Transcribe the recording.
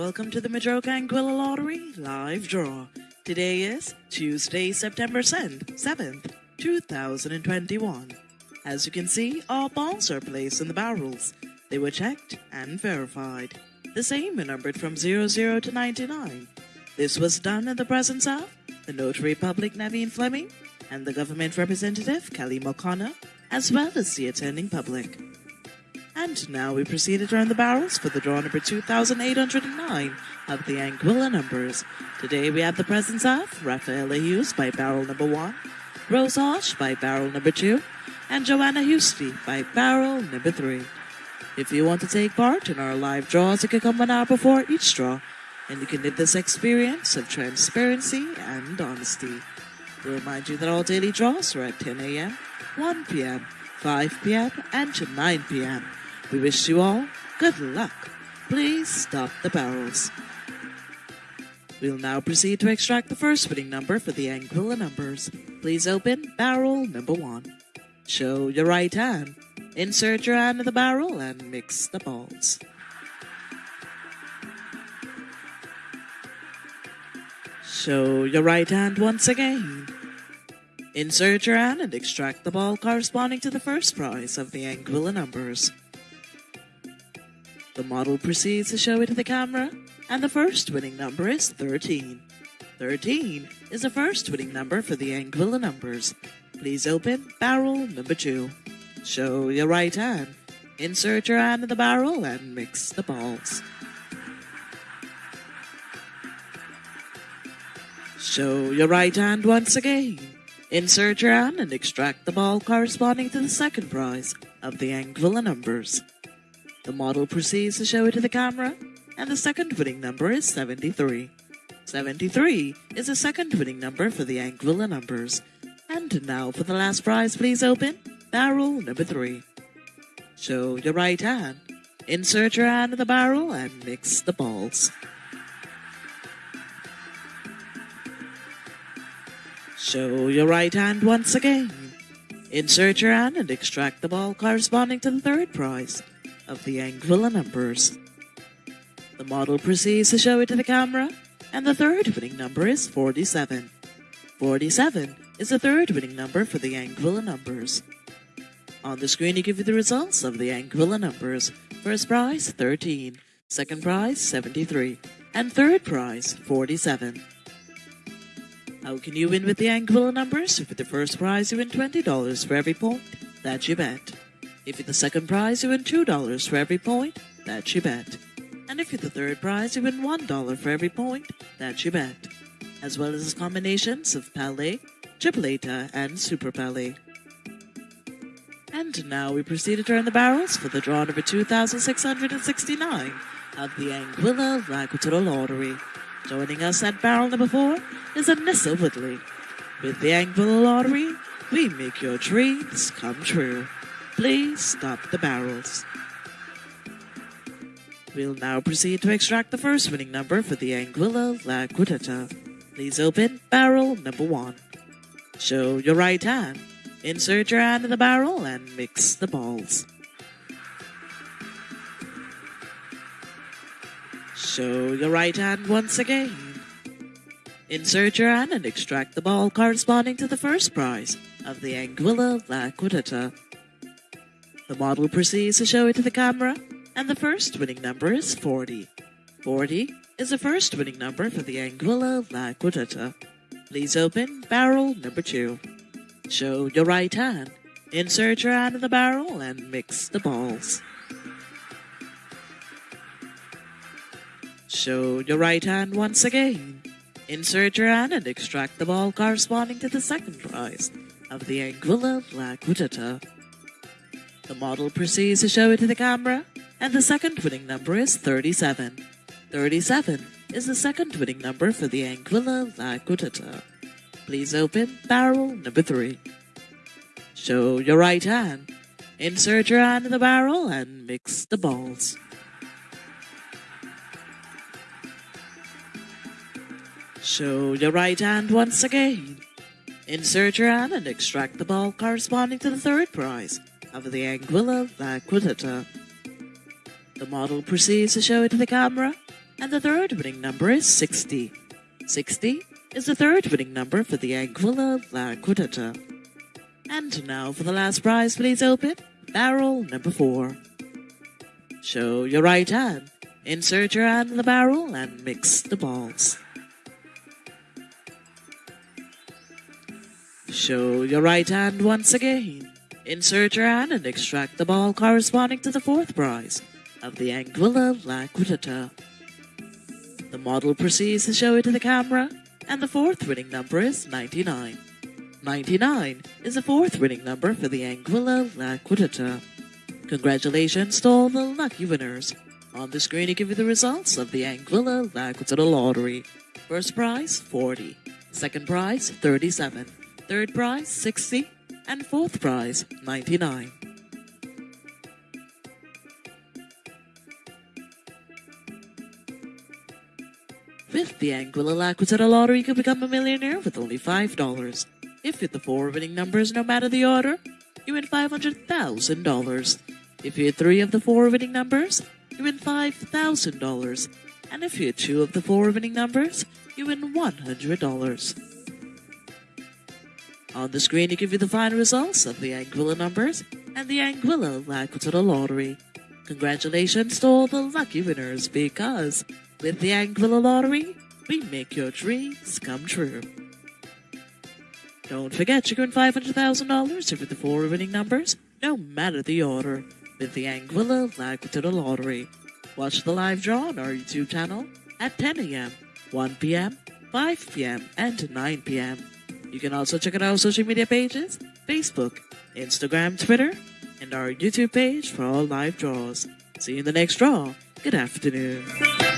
welcome to the Madroga Anguilla Lottery live draw. Today is Tuesday, September 7th, 2021. As you can see, all balls are placed in the barrels. They were checked and verified. The same were numbered from 00 to 99. This was done in the presence of the Notary Public Naveen Fleming and the government representative Kelly O'Connor, as well as the attending public. And now we proceed to turn the barrels for the draw number 2809 of the Anguilla numbers. Today we have the presence of Rafaela Hughes by barrel number 1, Rose Hosh by barrel number 2, and Joanna Husty by barrel number 3. If you want to take part in our live draws, you can come one hour before each draw, and you can live this experience of transparency and honesty. We remind you that all daily draws are at 10 a.m., 1 p.m., 5 p.m., and 9 p.m. We wish you all good luck. Please stop the barrels. We'll now proceed to extract the first winning number for the Anguilla numbers. Please open barrel number one. Show your right hand. Insert your hand in the barrel and mix the balls. Show your right hand once again. Insert your hand and extract the ball corresponding to the first prize of the Anguilla numbers. The model proceeds to show it to the camera, and the first winning number is 13. 13 is the first winning number for the Anguilla numbers. Please open barrel number 2. Show your right hand. Insert your hand in the barrel and mix the balls. Show your right hand once again. Insert your hand and extract the ball corresponding to the second prize of the Anguilla numbers. The model proceeds to show it to the camera, and the second winning number is 73. 73 is the second winning number for the Anguilla numbers. And now for the last prize, please open barrel number 3. Show your right hand. Insert your hand in the barrel and mix the balls. Show your right hand once again. Insert your hand and extract the ball corresponding to the third prize of the Anguilla numbers. The model proceeds to show it to the camera, and the third winning number is 47. 47 is the third winning number for the Anguilla numbers. On the screen, you give you the results of the Anguilla numbers. First prize, 13. Second prize, 73. And third prize, 47. How can you win with the Anguilla numbers? For the first prize, you win $20 for every point that you bet. If you're the second prize, you win $2 for every point that you bet. And if you're the third prize, you win $1 for every point that you bet. As well as combinations of Palé, Tripleta, and Super Palé. And now we proceed to turn the barrels for the draw number 2669 of the Anguilla Lagutura Lottery. Joining us at barrel number 4 is Anissa Woodley. With the Anguilla Lottery, we make your dreams come true. Please stop the barrels. We'll now proceed to extract the first winning number for the Anguilla La Quintetta. Please open barrel number one. Show your right hand. Insert your hand in the barrel and mix the balls. Show your right hand once again. Insert your hand and extract the ball corresponding to the first prize of the Anguilla La Quintetta. The model proceeds to show it to the camera, and the first winning number is 40. 40 is the first winning number for the Anguilla La Quintetta. Please open barrel number 2. Show your right hand. Insert your hand in the barrel and mix the balls. Show your right hand once again. Insert your hand and extract the ball corresponding to the second prize of the Anguilla La Quintetta. The model proceeds to show it to the camera, and the second winning number is 37. 37 is the second winning number for the Anguilla La. Please open barrel number 3. Show your right hand. Insert your hand in the barrel and mix the balls. Show your right hand once again. Insert your hand and extract the ball corresponding to the third prize of the Anguilla La Quintetta. The model proceeds to show it to the camera, and the third winning number is 60. 60 is the third winning number for the Anguilla La Quintetta. And now for the last prize, please open barrel number 4. Show your right hand, insert your hand in the barrel, and mix the balls. Show your right hand once again. Insert your hand and extract the ball corresponding to the fourth prize of the Anguilla La The model proceeds to show it to the camera, and the fourth winning number is 99. 99 is the fourth winning number for the Anguilla La Congratulations to all the lucky winners. On the screen, I give you the results of the Anguilla La lottery. First prize, 40. Second prize, 37. Third prize, 60. And fourth prize, 99. With the Anguilla La lottery, you can become a millionaire with only $5. If you hit the four winning numbers no matter the order, you win $500,000. If you hit three of the four winning numbers, you win $5,000. And if you hit two of the four winning numbers, you win $100. On the screen, you give you the final results of the Anguilla numbers and the Anguilla La Quintetta lottery. Congratulations to all the lucky winners because with the Anguilla lottery, we make your dreams come true. Don't forget you can win $500,000 if the four winning numbers, no matter the order, with the Anguilla La Quintetta lottery. Watch the live draw on our YouTube channel at 10 a.m., 1 p.m., 5 p.m., and 9 p.m. You can also check out our social media pages Facebook, Instagram, Twitter, and our YouTube page for all live draws. See you in the next draw. Good afternoon.